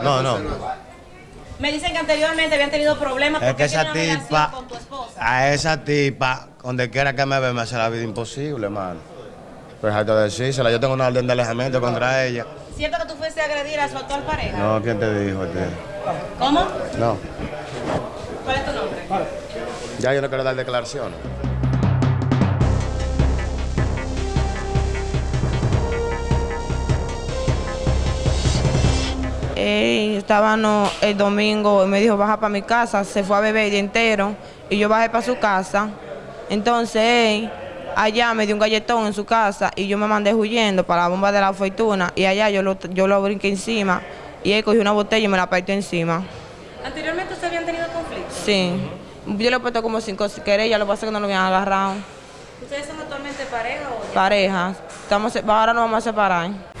No, no. Me dicen que anteriormente habían tenido problemas Es porque que esa una tipa, con tu esposa. a esa tipa, donde quiera que me ve, me hace la vida imposible, hermano. Pues hay que decírsela, yo tengo una orden de alejamiento contra ella. ¿Cierto que tú fuiste a agredir a su actual pareja? No, ¿quién te dijo? Este? ¿Cómo? No, ¿Cuál es tu nombre? ya yo no quiero dar declaraciones. Él estaba no, el domingo y me dijo baja para mi casa, se fue a beber el día entero y yo bajé para su casa. Entonces él allá me dio un galletón en su casa y yo me mandé huyendo para la bomba de la fortuna y allá yo lo, yo lo brinqué encima y él cogió una botella y me la partió encima. ¿Anteriormente ustedes habían tenido conflictos? Sí, yo le he puesto como cinco querellas, lo que pasa es que no lo habían agarrado. ¿Ustedes son actualmente pareja o? Pareja, estamos, ahora nos vamos a separar.